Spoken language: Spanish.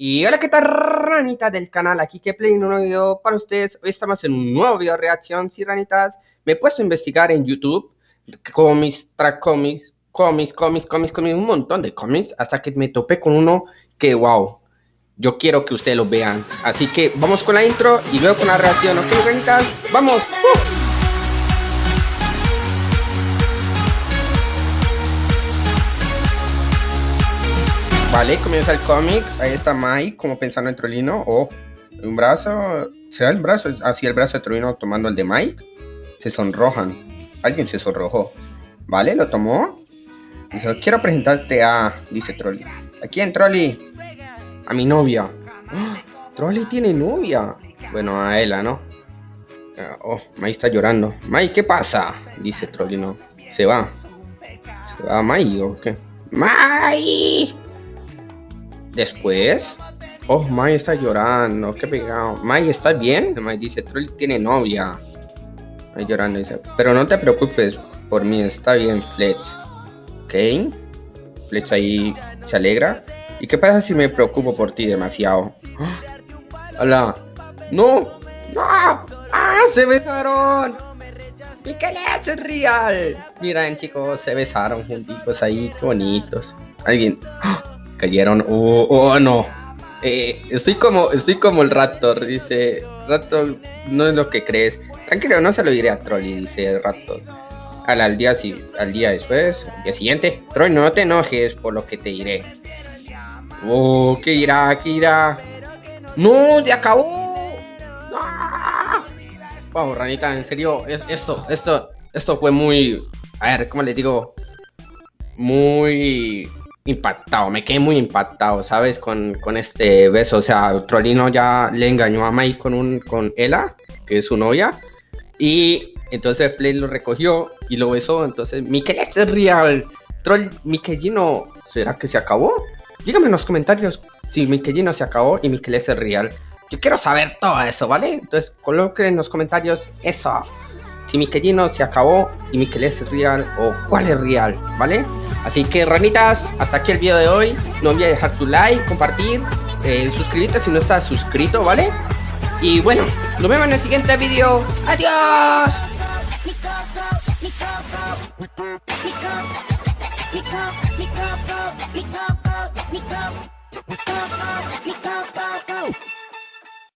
Y hola, ¿qué tal, ranitas del canal? Aquí que play un nuevo video para ustedes. Hoy estamos en un nuevo video de reacción. Sí, ranitas, me he puesto a investigar en YouTube cómics, track cómics, cómics, cómics, cómics, cómics, un montón de cómics, hasta que me topé con uno que, wow, yo quiero que ustedes lo vean. Así que vamos con la intro y luego con la reacción, ¿ok, ranitas? ¡Vamos! ¡Uh! Vale, comienza el cómic. Ahí está Mike como pensando en Trolino. Oh, un brazo. ¿Será el brazo? Así el brazo de Trolino tomando el de Mike. Se sonrojan. Alguien se sonrojó. Vale, lo tomó. Dice, quiero presentarte a... Dice Trolli. ¿A quién, Trolli? A mi novia. ¡Oh! Trolli tiene novia. Bueno, a ella, ¿no? Oh, Mike está llorando. Mike, ¿qué pasa? Dice Trollino. Se va. ¿Se va Mike o qué? ¡Mike! Después, oh, Mai está llorando, qué pegado. Mai, ¿estás bien? Mai dice, Troll tiene novia. Mai llorando dice, pero no te preocupes por mí, está bien, Fletch. ¿Ok? Fletch ahí se alegra. ¿Y qué pasa si me preocupo por ti demasiado? ¡Hola! ¡No! ¡No! ¡Ah! ¡Se besaron! ¿Y qué le hace real? Miren chicos, se besaron juntitos ahí, qué bonitos. Alguien... ¡Ah! Cayeron. Oh, oh no. Eh, estoy como estoy como el Raptor, dice. Raptor, no es lo que crees. Tranquilo, no se lo diré a Trolli, dice el Raptor. Al, al, día, al día después, al día siguiente. Trolli, no te enojes por lo que te diré. Oh, ¿qué irá? ¿Qué irá? ¡No! ¡Se acabó! ¡No! Wow, ranita, en serio, esto, esto, esto fue muy. A ver, ¿cómo le digo? Muy impactado, me quedé muy impactado, ¿sabes? Con, con este beso, o sea, Trolino ya le engañó a Mike con, un, con Ella, que es su novia, y entonces Flay lo recogió y lo besó, entonces, Miquel es real, Troll, Miquelino, ¿será que se acabó? Dígame en los comentarios si Miquelino se acabó y Miquel es real. Yo quiero saber todo eso, ¿vale? Entonces coloquen en los comentarios eso. Si Miquelino se acabó y Miquel es real o cuál es real, ¿vale? Así que ranitas, hasta aquí el video de hoy. No olvides dejar tu like, compartir, eh, suscribirte si no estás suscrito, ¿vale? Y bueno, nos vemos en el siguiente video. ¡Adiós!